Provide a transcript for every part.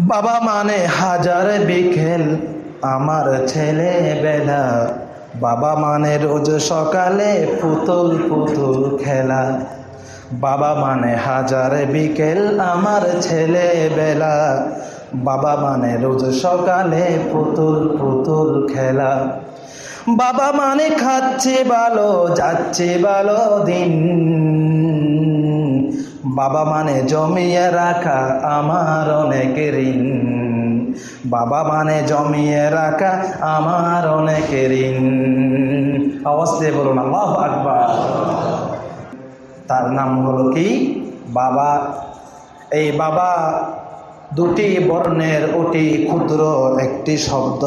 বাবা মানে হাজার বিকেল, আমার ছেলে বেলা। বাবা মানে রোজ সকালে পুতুল পুতুল খেলা। বাবা মানে হাজার বিকেল, আমার ছেলে বেলা। বাবা মানে রোজ সকালে পুতুল পুতুল খেলা। বাবা মানে খাচ্ছে ভালো, যাচ্ছে ভালো দিন। বাবা মানে জমিয়ে রাখা আমার অনেক ঋণ। বাবা মানে জমিয়ে রাখা আমার অনেক ঋণ। দিয়ে বলুন, আল্লাহ আকবার। তার নাম হলো কি? বাবা। এই বাবা দুটি বর্ণের অতি ক্ষুদ্র একটি শব্দ।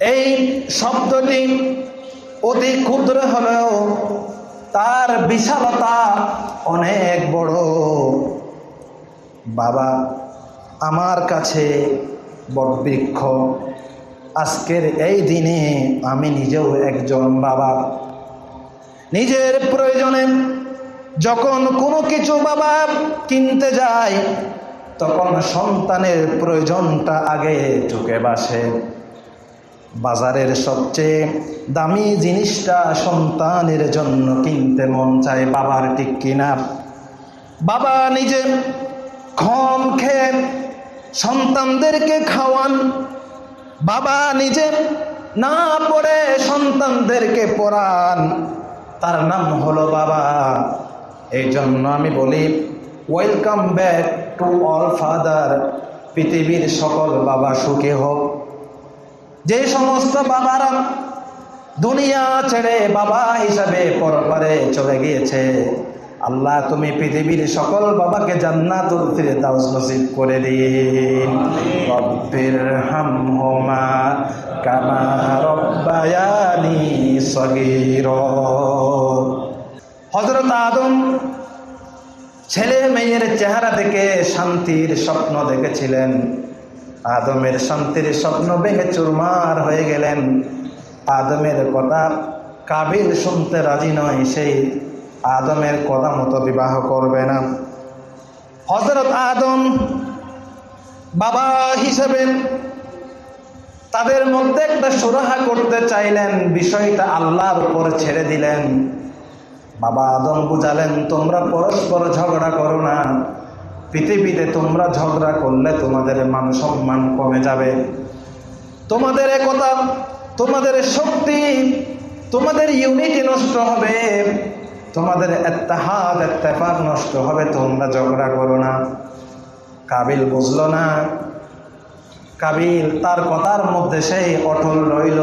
এই শব্দটি অতি ক্ষুদ্র হলেও তার বিশালতা অনেক বড়। বাবা, আমার কাছে বটবৃক্ষ আজকের এই দিনে আমি নিজেও একজন বাবা। নিজের প্রয়োজনে যখন কোনো কিছু বাবা কিনতে যায়, তখন সন্তানের প্রয়োজনটা আগে চুকে বাসে। বাজারের সবচেয়ে দামি জিনিসটা সন্তানের জন্য কিনতে মন চায় বাবার ঠিক কিনা। বাবা নিজে খম খেয়ে সন্তানদেরকে খাওয়ান। বাবা নিজে না পড়ে সন্তানদেরকে পড়ান। তার নাম হলো বাবা। এই জন্য আমি বলি welcome back to all father পৃথিবীর সকল বাবা সুখে হোক। যে সমস্ত বাবারা দুনিয়া ছেড়ে বাবা হিসাবে পরপারে চলে গিয়েছে আল্লাহ তুমি পৃথিবীর সকল বাবাকে জান্নাতুল ফিরদাউস নসিব করে দিন। রব্বির হামহুমা কামা রব্বায়ানি সগীর। হযরত আদম ছেলে মেয়ের চেহারা দেখে শান্তির স্বপ্ন দেখেছিলেন। আদমের শান্তির স্বপ্ন ভেঙে চুরমার হয়ে গেলেন। আদমের কথা কাবিল শুনতে রাজি নয়, সেই আদমের কথা মতো বিবাহ করবে না। হজরত আদম বাবা হিসেবে তাদের মধ্যে একটা সুরাহা করতে চাইলেন, বিষয়টা আল্লাহর উপর ছেড়ে দিলেন। বাবা আদম বুঝালেন, তোমরা পরস্পর ঝগড়া করো না। পৃথিবীতে তোমরা ঝগড়া করলে তোমাদের মান সম্মান কমে যাবে। তোমাদের একতা, তোমাদের শক্তি, তোমাদের ইউনিটি নষ্ট হবে। তোমাদের এত্তাহাদ, এত্তেফাক নষ্ট হবে, তোমরা ঝগড়া করো না। কাবিল বুঝলো না। কাবিল তার কথার মধ্যে সেই অটল রইল।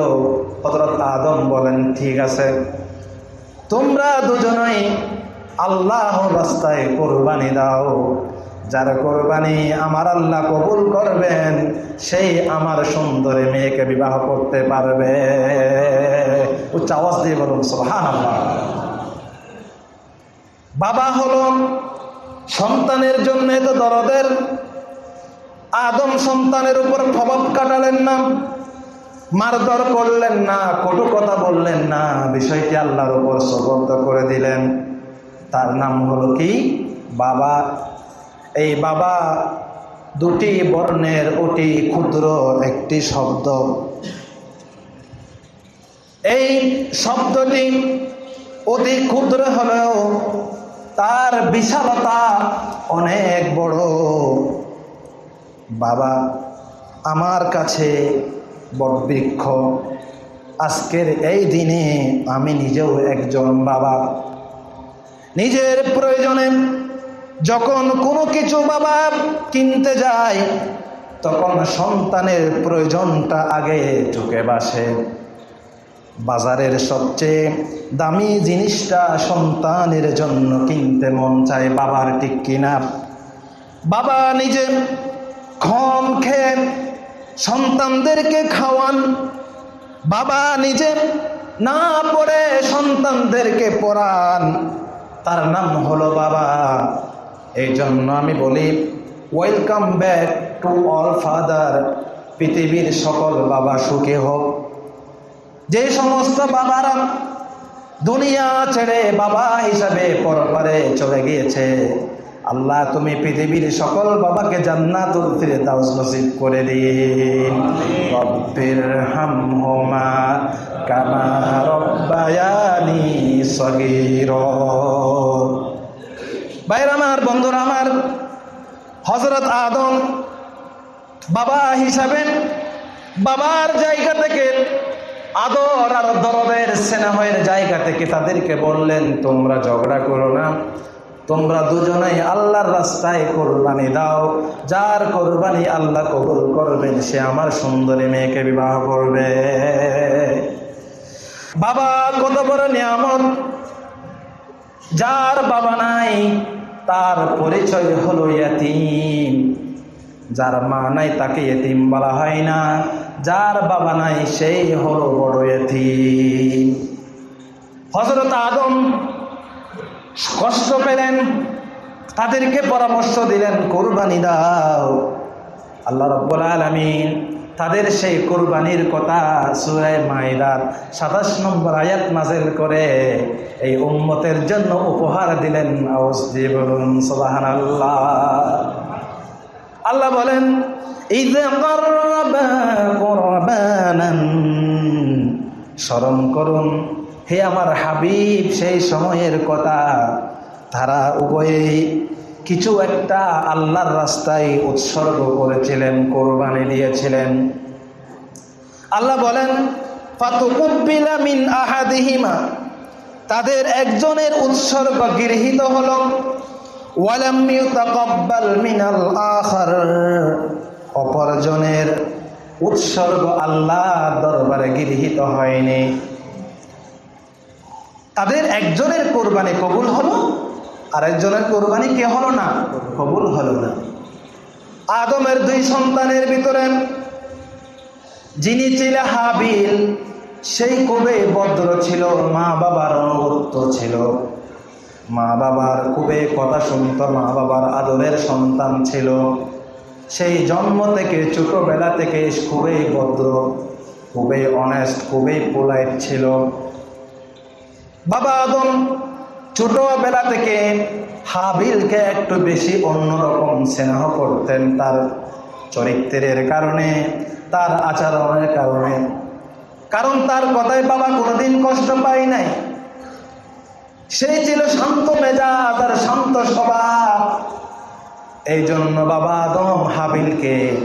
হজরত আদম বলেন, ঠিক আছে। তোমরা দুজনই আল্লাহ রাস্তায় কোরবানি দাও। যার কোরবানি আমার আল্লাহ কবুল করবেন, সেই আমার সুন্দরী মেয়েকে বিবাহ করতে পারবে। উচ্চ আওয়াজ দিয়ে বলুন সোহান বাবা হল সন্তানের জন্য তো দরদের। আদম সন্তানের উপর প্রভাব কাটালেন না, মারধর করলেন না, কটু কথা বললেন না, বিষয়টি আল্লাহর উপর সবদ্ধ করে দিলেন। তার নাম হলো কি? বাবা এই বাবা দুটি বর্ণের অতি ক্ষুদ্র একটি শব্দ। এই শব্দটি অতি ক্ষুদ্র হলেও তার বিশালতা অনেক বড়। বাবা, আমার কাছে বটবৃক্ষ আজকের এই দিনে আমি নিজেও একজন বাবা। নিজের প্রয়োজনে যখন কোনো কিছু বাবা কিনতে যায়, তখন সন্তানের প্রয়োজনটা আগে চুকে বাসে। বাজারের সবচেয়ে দামি জিনিসটা সন্তানের জন্য কিনতে মন চায় বাবার ঠিক কিনা। বাবা নিজে ক্ষম খেন সন্তানদেরকে খাওয়ান। বাবা নিজে না পড়ে সন্তানদেরকে পড়ান। তার নাম হলো বাবা। এই জন্য আমি বলি welcome back to all father পৃথিবীর সকল বাবা সুখে হোক। যে সমস্ত বাবারা দুনিয়া ছেড়ে বাবা হিসাবে পরপারে চলে গিয়েছে, আল্লাহ তুমি পৃথিবীর সকল বাবাকে জান্নাতুল ফিরদাউস নসিব করে দিন। রব্বির হামহুমা কামা রব্বায়ানি সগীরা। ভাইরা আমার, বন্ধুরা আমার হজরত আদম বাবা হিসাবে বাবার জায়গা থেকে আদর আর দরদের স্নেহের জায়গা থেকে তাদেরকে বললেন, তোমরা ঝগড়া করো না। তোমরা দুজনেই আল্লাহর রাস্তায় কোরবানি দাও। যার কোরবানি আল্লাহ কবুল করবেন, সে আমার সুন্দরী মেয়েকে বিবাহ করবে। বাবা কত বড় নিয়ামত। যার বাবা নাই তার পরিচয় হলো ইয়াতিম। যার মা নাই তাকে এতিম বলা হয় না। যার বাবা নাই সেই হলো বড় এতিম হজরত আদম কষ্ট পেলেন, তাদেরকে পরামর্শ দিলেন, কোরবানি দাও। আল্লাহ রব্বুল আলমিন তাদের সেই কোরবানির কথা সুরায় মাইদার সাতাশ নম্বর আয়াত নাজেল করে, এই উম্মতের জন্য উপহার দিলেন। আল্লাহ আল্লাহ বলেন স্মরণ করুন, হে আমার হাবিব, সেই সময়ের কথা। তারা উভয়েই কিছু একটা আল্লাহর রাস্তায় উৎসর্গ করেছিলেন, কোরবানি দিয়েছিলেন। আল্লাহ বলেন মিন আহাদিহিমা তাদের একজনের উৎসর্গ গৃহীত হলো মিনাল আখার অপরজনের উৎসর্গ আল্লাহ দরবারে গৃহীত হয়নি। তাদের একজনের কোরবানি কবুল হলো আরেকজনের কোরবানি কে হলো না? কবুল হলো না। আদমের দুই সন্তানের ভিতরে যিনি ছিল হাবিল, সেই খুবই ভদ্র ছিল, মা বাবার অনুগত্য ছিল। মা বাবার খুবই কথা শুনত, মা বাবার আদরের সন্তান ছিল। সেই জন্ম থেকে, ছোটবেলা থেকে খুবই ভদ্র খুবই অনেস্ট খুবই পোলাইট ছিল। বাবা আদম ছোটবেলা থেকে হাবিলকে একটু বেশি অন্যরকম স্নেহ করতেন তার চরিত্রের কারণে, তার আচরণের কারণে। কারণ তার কথায় বাবা কোনোদিন কষ্ট পায় নাই। সেই ছিল শান্ত মেজাজ আর শান্ত স্বভাব। এই জন্য বাবা আদম হাবিলকে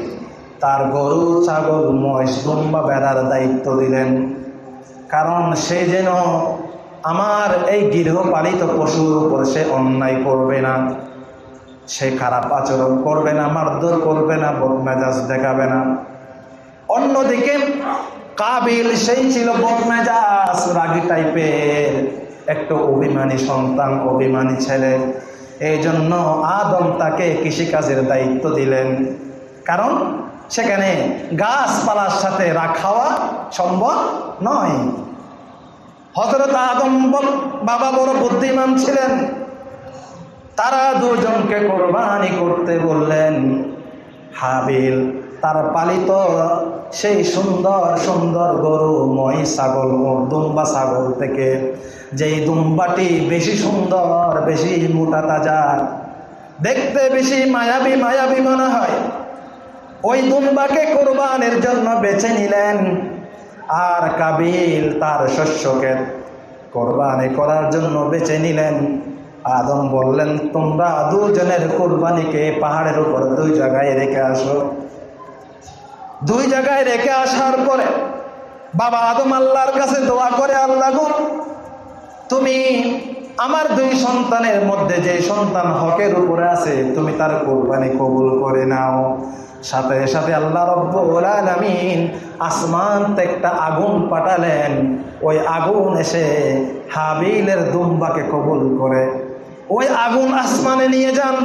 তার গরু, ছাগল, মহিষ, দুম্বা বেড়ার দায়িত্ব দিলেন। কারণ সে যেন আমার এই গৃহপালিত পশুর উপর সে অন্যায় করবে না। সে খারাপ আচরণ করবে না, মারধর করবে না, বদমেজাজ দেখাবে না। অন্যদিকে কাবিল সেই ছিল বদমেজাজ, রাগি টাইপের একটু অভিমানী সন্তান, অভিমানী ছেলে। এই জন্য আদম তাকে কৃষিকাজের দায়িত্ব দিলেন। কারণ সেখানে গাছপালার সাথে রাখাওয়া সম্ভব নয়। হজরত আদম বাবা বড় বুদ্ধিমান ছিলেন। তারা দুজনকে কোরবানি করতে বললেন, হাবিল, তার পালিত সেই সুন্দর সুন্দর গরু মই ছাগল দুম্বা ছাগল থেকে যেই দুম্বাটি বেশি সুন্দর, বেশি মোটা তাজা, দেখতে বেশি মায়াবী মায়াবী মনে হয়, ওই দুম্বাকে কোরবানের জন্য বেছে নিলেন। আর কাবিল তার শস্যকে কোরবানি করার জন্য বেছে নিলেন। আদম বললেন, তোমরা দুজনের কোরবানিকে পাহাড়ের উপর দুই জায়গায় রেখে আসো। দুই জায়গায় রেখে আসার পরে বাবা আদম আল্লাহর কাছে দোয়া করে, আল্লাহ তুমি আমার দুই সন্তানের মধ্যে যে সন্তান হকের উপরে আছে, তুমি তার কোরবানি কবুল করে নাও। সাথে সাথে আল্লাহ রব্বুল আলামিন আসমান একটা আগুন পাঠালেন। ওই আগুন এসে হাবিলের দুম্বাকে কবুল করে। ওই আগুন আসমানে নিয়ে যান।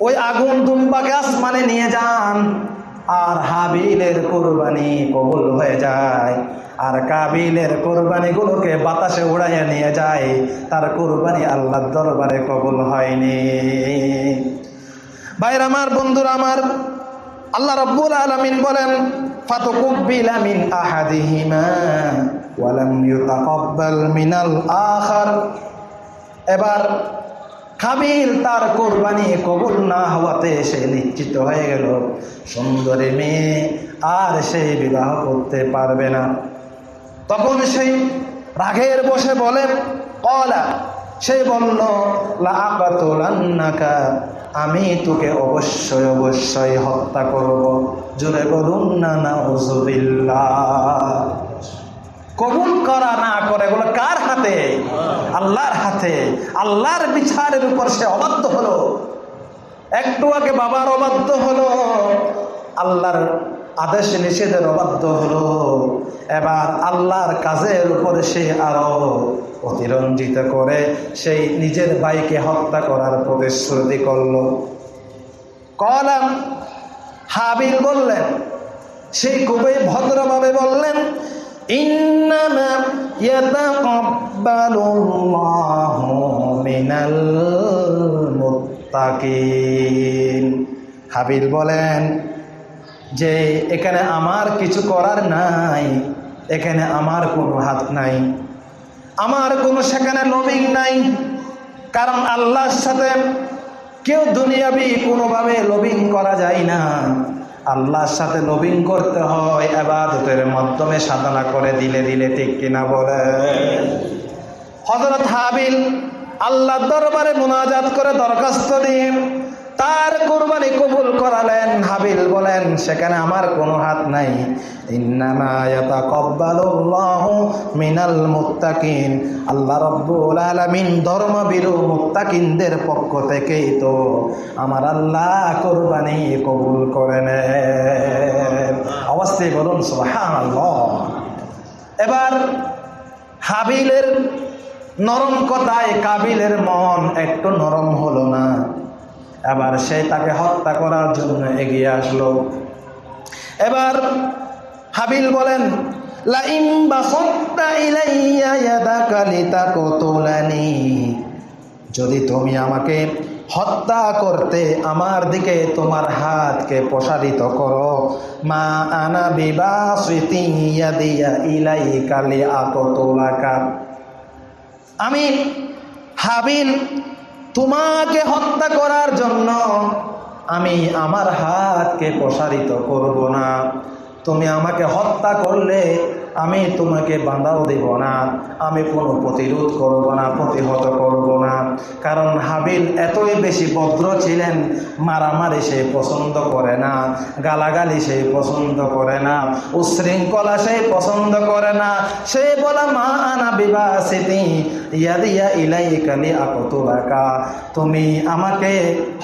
ওই আগুন দুম্বাকে আসমানে নিয়ে যান। আর হাবিলের কোরবানি কবুল হয়ে যায়। আর কাবিলের কোরবানিগুলোকে বাতাসে উড়াইয়া নিয়ে যায়। তার কোরবানি আল্লাহর দরবারে কবুল হয়নি। ভাইর আমার বন্ধুরা, আমার আল্লাহ রব্বুল আলমিন বলেন, ফাতুকুব্বিলা মিন আহাদিহিমা ওয়ালাম ইউতাকাব্বাল মিনাল আখার। এবার কাবিল তার কোরবানি কবুল না হওয়াতে সে নিশ্চিত হয়ে গেল, সুন্দরী মেয়ে আর সে বিবাহ করতে পারবে না। তখন সেই রাগের বসে বলে, কলা। সে বলল লাকাতুলান্নাকা আমি তোকে অবশ্যই অবশ্যই হত্যা করব। জোরে বলুন না না কবুল করা না করে এগুলো কার হাতে? আল্লাহর হাতে। আল্লাহর বিচারের উপর সে অবাধ্য হলো। একটু আগে বাবার অবাধ্য হলো। আল্লাহর আদেশ নিষেধের অবাধ্য হলো। এবার আল্লাহর কাজের উপরে সে আরও অতিরঞ্জিত করে সেই নিজের ভাইকে হত্যা করার প্রতিশ্রুতি করল। কলাম হাবিল বললেন সেই খুবই ভদ্রভাবে বললেন হাবিল বলেন যে এখানে আমার কিছু করার নাই, এখানে আমার কোনো হাত নাই। আমার কোনো সেখানে লবিং নাই, কারণ আল্লাহর সাথে কেউ দুনিয়াবি কোনোভাবে লবিং করা যায় না। আল্লাহর সাথে লবিং করতে হয় এবাদতের মাধ্যমে সাধনা করে দিলে দিলে ঠিক কিনা বলে। হজরত হাবিল আল্লাহ দরবারে মোনাজাত করে দরখাস্ত দিন তার কোরবানি কবুল করালেন হাবিল বলেন, সেখানে আমার কোনো হাত নাই। মিনাল মুত্তাকিন। আল্লাহ রব্বুল আলামিন ধর্মবিরু মুত্তাকিনদের পক্ষ থেকেই তো আমার আল্লাহ কোরবানি কবুল করে নেন। অবশ্যই বলুন, সুবহানাল্লাহ। এবার হাবিলের নরম কথায় কাবিলের মন একটু নরম হলো না। এবার সে তাকে হত্যা করার জন্য এগিয়ে আসলো। এবার হাবিল বলেন যদি তুমি আমাকে হত্যা করতে আমার দিকে তোমার হাতকে প্রসারিত করো, মা আনা বিবাসিতি ইয়াদিয়া ইলাইকা লিআকতুলাকা। আমি হাবিল তোমাকে হত্যা করার জন্য আমি আমার হাতকে প্রসারিত করব না। তুমি আমাকে হত্যা করলে আমি তোমাকে বাঁধাও দেব না। আমি কোনো প্রতিরোধ করব না, প্রতিহত করব না। কারণ হাবিল এতই বেশি ভদ্র ছিলেন, মারামারি সে পছন্দ করে না, গালাগালি সে পছন্দ করে না, উশৃঙ্খলা সে পছন্দ করে না। সে বলা, মা আনা বিবাসিতি, ইয়াদিয়া ইলাই কালি আকতুলাকা তুমি আমাকে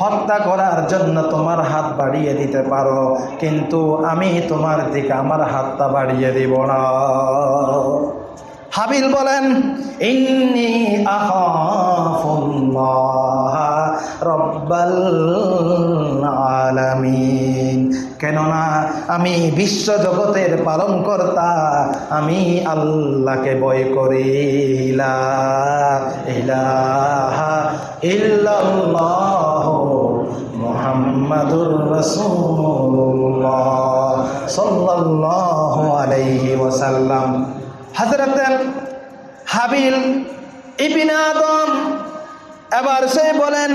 হত্যা করার জন্য তোমার হাত বাড়িয়ে দিতে পারো, কিন্তু আমি তোমার দিকে আমার হাতটা বাড়িয়ে দিব না। হাবিল বলেন, ইন্নি রব্বাল আলামিন। কেননা আমি বিশ্ব জগতের পালন কর্তা আমি আল্লাহকে বয় করি। মুহাম্মাদুর রাসূলুল্লাহ সাল্লাল্লাহু আলাইহি ওয়াসাল্লাম হযরত হাবিল ইবনে আদম এবার সে বলেন,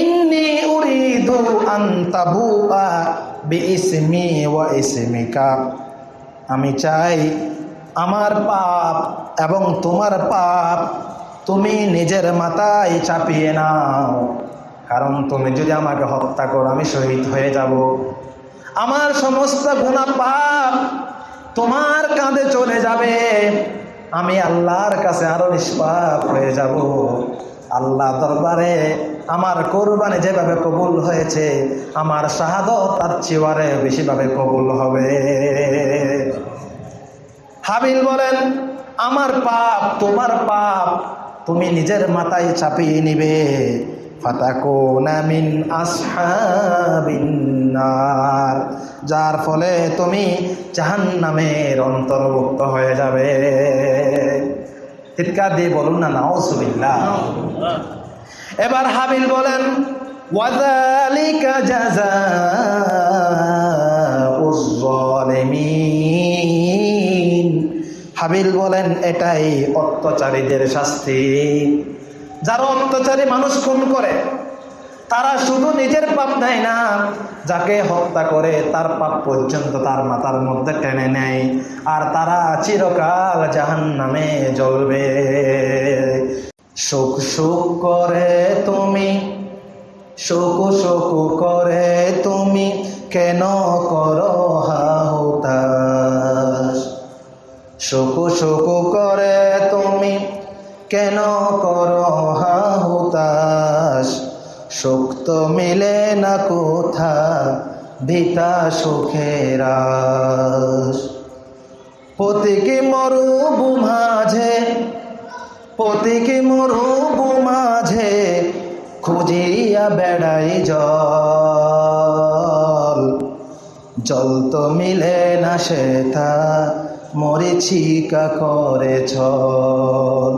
ইন্নি উরিদু আন তাবুআ বিইসমি ওয়া ইসমিকা। আমি চাই আমার পাপ এবং তোমার পাপ তুমি নিজের মাথায় চাপিয়ে নাও। কারণ তুমি যদি আমাকে হত্যা করো, আমি শহীদ হয়ে যাব। আমার সমস্ত গুণা পাপ তোমার কাঁধে চলে যাবে। আমি আল্লাহর কাছে আরও নিষ্পাপ হয়ে যাব। আল্লাহ দরবারে আমার কোরবানি যেভাবে কবুল হয়েছে, আমার শাহাদত তার চেয়ারে বেশিভাবে কবুল হবে। হাবিল বলেন, আমার পাপ, তোমার পাপ তুমি নিজের মাথায় চাপিয়ে নিবে। যার ফলে তুমি জাহান্নামের অন্তর্ভুক্ত হয়ে যাবে। চিৎকার দিয়ে বলুন না, নাউজুবিল্লাহ। এবার হাবিল বলেন হাবিল বলেন, এটাই অত্যাচারীদের শাস্তি। যারা অত্যাচারী মানুষ খুন করে, তারা শুধু নিজের পাপ নেয় না, যাকে হত্যা করে তার পাপ পর্যন্ত তার মাথার মধ্যে টেনে নেয়। আর তারা চিরকাল জাহান নামে জ্বলবে। সুখ সুখ করে তুমি, শোক শোক করে তুমি, কেন করো হাহুতাস শোক শোক করে তুমি কেন করো হাহুতাস সুখ তো মিলে না কোথা ভিতা সুখের আশ। প্রতীকী মরুভূ মাঝে প্রতীকী মরুভূ মাঝে খুঁজিয়া বেড়াই জল। জল তো মিলে না সেটা মরিচিকা করে ছল।